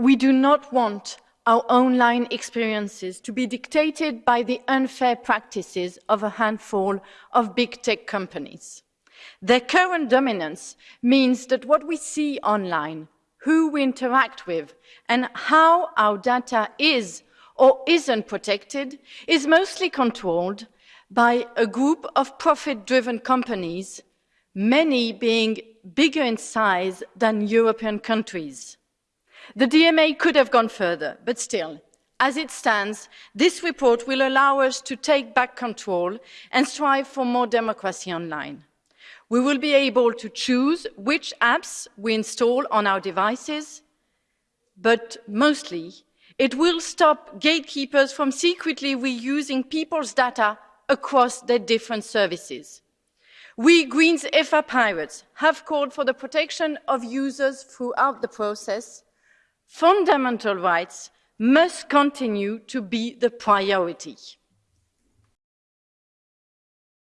We do not want our online experiences to be dictated by the unfair practices of a handful of big tech companies. Their current dominance means that what we see online, who we interact with, and how our data is or isn't protected is mostly controlled by a group of profit-driven companies, many being bigger in size than European countries. The DMA could have gone further, but still, as it stands, this report will allow us to take back control and strive for more democracy online. We will be able to choose which apps we install on our devices, but mostly it will stop gatekeepers from secretly reusing people's data across their different services. We Greens EFA Pirates have called for the protection of users throughout the process. Fundamental rights must continue to be the priority.